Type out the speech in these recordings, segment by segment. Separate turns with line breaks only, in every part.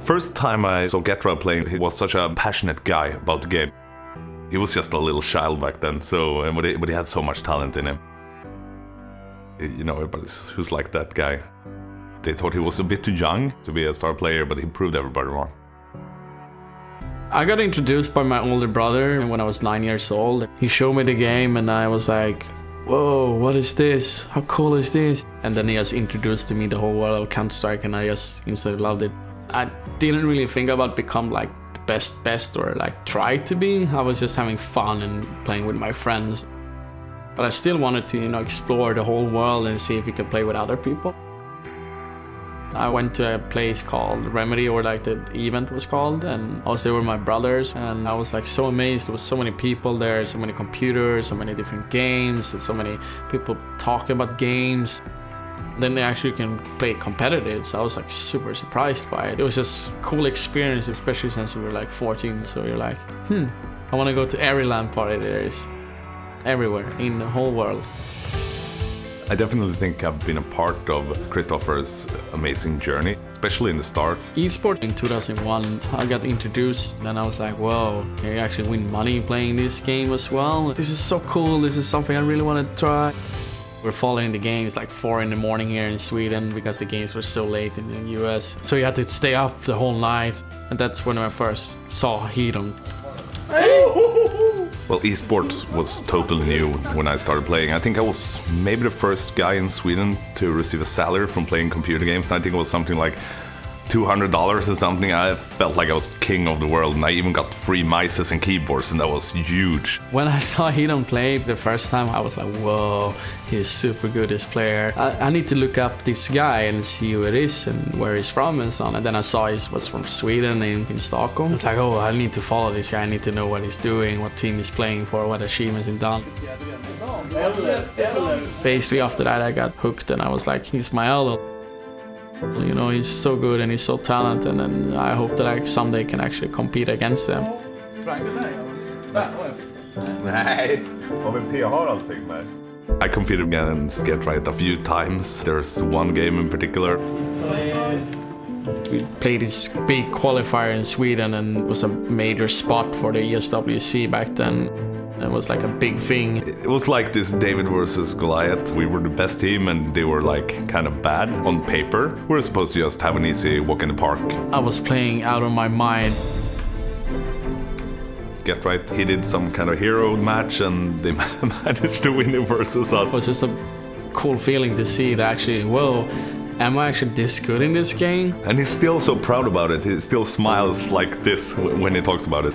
First time I saw Get Right playing, he was such a passionate guy about the game. He was just a little child back then, so but he, but he had so much talent in him. You know, everybody who's like that guy. They thought he was a bit too young to be a star player, but he proved everybody wrong.
I got introduced by my older brother when I was nine years old. He showed me the game and I was like, whoa, what is this? How cool is this? And then he just introduced to me the whole world of Counter-Strike and I just instantly loved it. I didn't really think about become like the best best or like try to be. I was just having fun and playing with my friends. But I still wanted to, you know, explore the whole world and see if we could play with other people. I went to a place called Remedy, or like the event was called, and I was there with my brothers, and I was like so amazed. There was so many people there, so many computers, so many different games, and so many people talking about games. Then they actually can play competitive, so I was like super surprised by it. It was just cool experience, especially since we were like 14, so you're like, hmm, I want to go to every LAN party there is, everywhere in the whole world.
I definitely think I've been a part of Christopher's amazing journey, especially in the start.
Esport in 2001, I got introduced and I was like, whoa, can you actually win money playing this game as well? This is so cool, this is something I really want to try. We're following the games like 4 in the morning here in Sweden because the games were so late in the US. So you had to stay up the whole night and that's when I first saw Heaton.
Well, esports was totally new when I started playing. I think I was maybe the first guy in Sweden to receive a salary from playing computer games. I think it was something like $200 or something. I felt like I was king of the world and I even got free mice and keyboards and that was huge.
When I saw Heaton play the first time, I was like, whoa, he's super good, this player. I, I, need to look up this guy and see who it is and where he's from and so on. And then I saw he was from Sweden in, in Stockholm. It's like, oh, I need to follow this guy. I need to know what he's doing, what team he's playing for, what achievements he's done. Basically after that, I got hooked and I was like, he's my idol. You know, he's so good and he's so talented and I hope that I someday can actually compete against him.
I competed against Get Right a few times. There's one game in particular.
We played this big qualifier in Sweden and it was a major spot for the ESWC back then. It was like a big thing.
It was like this David versus Goliath. We were the best team and they were like kind of bad on paper. We were supposed to just have an easy walk in the park.
I was playing out of my mind.
Get Right, he did some kind of hero match and they managed to win it versus us.
It was just a cool feeling to see that actually, whoa, am I actually this good in this game?
And he's still so proud about it. He still smiles like this when he talks about it.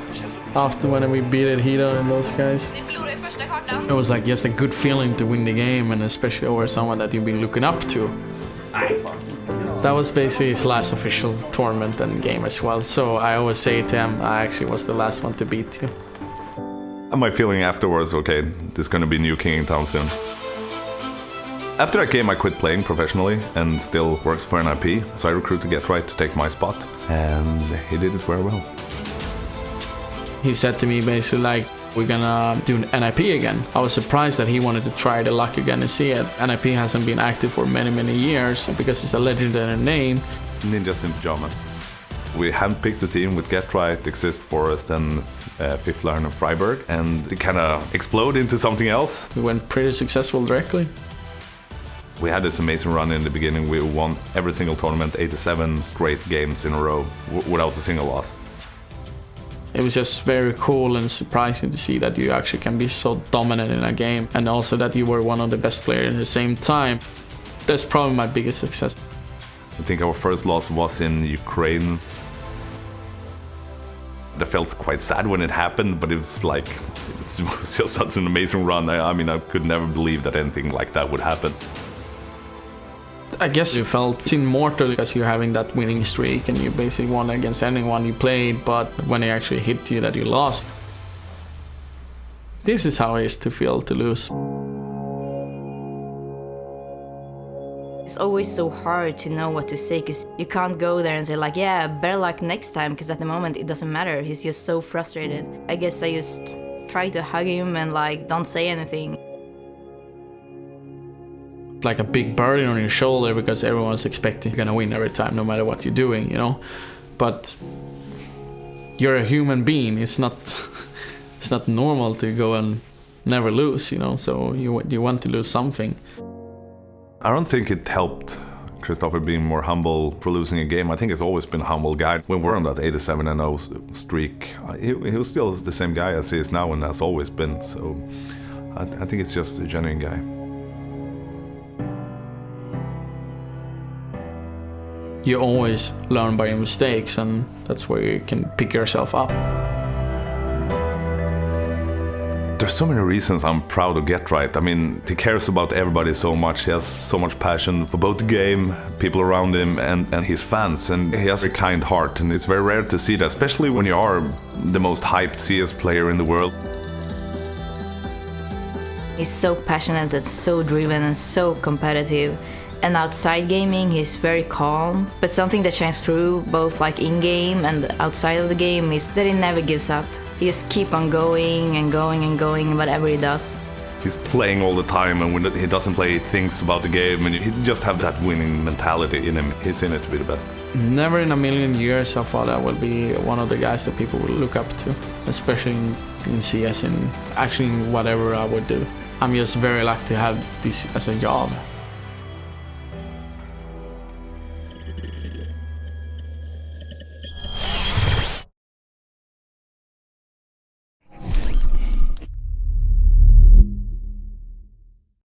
After when we beat it, Heaton and those guys. It was like just a good feeling to win the game and especially over someone that you've been looking up to. That was basically his last official tournament and game as well. So I always say to him, I actually was the last one to beat you.
And my feeling afterwards, okay, there's gonna be new king in town soon. After I came, I quit playing professionally and still worked for NIP, so I recruited Get Right to take my spot, and he did it very well.
He said to me basically like, we're gonna do NIP again. I was surprised that he wanted to try the luck again and see it. NIP hasn't been active for many, many years because it's a legendary name.
Ninjas in Pajamas. We handpicked the team with Get Right, Xizt Forest and uh, Fifflaren of friberg and it kind of exploded into something else.
We went pretty successful directly.
We had this amazing run in the beginning. We won every single tournament, 87 straight games in a row, without a single loss.
It was just very cool and surprising to see that you actually can be so dominant in a game and also that you were one of the best players at the same time. That's probably my biggest success.
I think our first loss was in Ukraine. That felt quite sad when it happened, but it was like, it was just such an amazing run. I, I mean, I could never believe that anything like that would happen.
I guess you felt immortal because you're having that winning streak and you basically won against anyone you played, but when they actually hit you that you lost. This is how it is to feel to lose.
It's always so hard to know what to say because you can't go there and say like, yeah, better luck next time because at the moment it doesn't matter. He's just so frustrated. I guess I just try to hug him and like don't say anything
like a big burden on your shoulder because everyone's expecting you're gonna win every time, no matter what you're doing, you know. but you're a human being. It's not it's not normal to go and never lose, you know. So you you want to lose something.
I don't think it helped Christopher being more humble for losing a game. I think he's always been a humble guy. When we're on that 87 and 0 streak, he, he was still the same guy as he is now and has always been. So I, I think it's just a genuine guy.
You always learn by your mistakes, and that's where you can pick yourself up.
There's so many reasons I'm proud of Get Right. I mean, he cares about everybody so much. He has so much passion for both the game, people around him, and, and his fans. And he has a kind heart. And it's very rare to see that, especially when you are the most hyped CS player in the world.
He's so passionate and so driven and so competitive. And outside gaming, he's very calm. But something that shines through both like in-game and outside of the game is that he never gives up. He just keep on going and going and going whatever he does.
He's playing all the time, and when he doesn't play, he thinks about the game, and he just have that winning mentality in him. He's in it to be the best.
Never in a million years I thought I would be one of the guys that people would look up to, especially in, in CS and actually in whatever I would do. I'm just very lucky to have this as a job.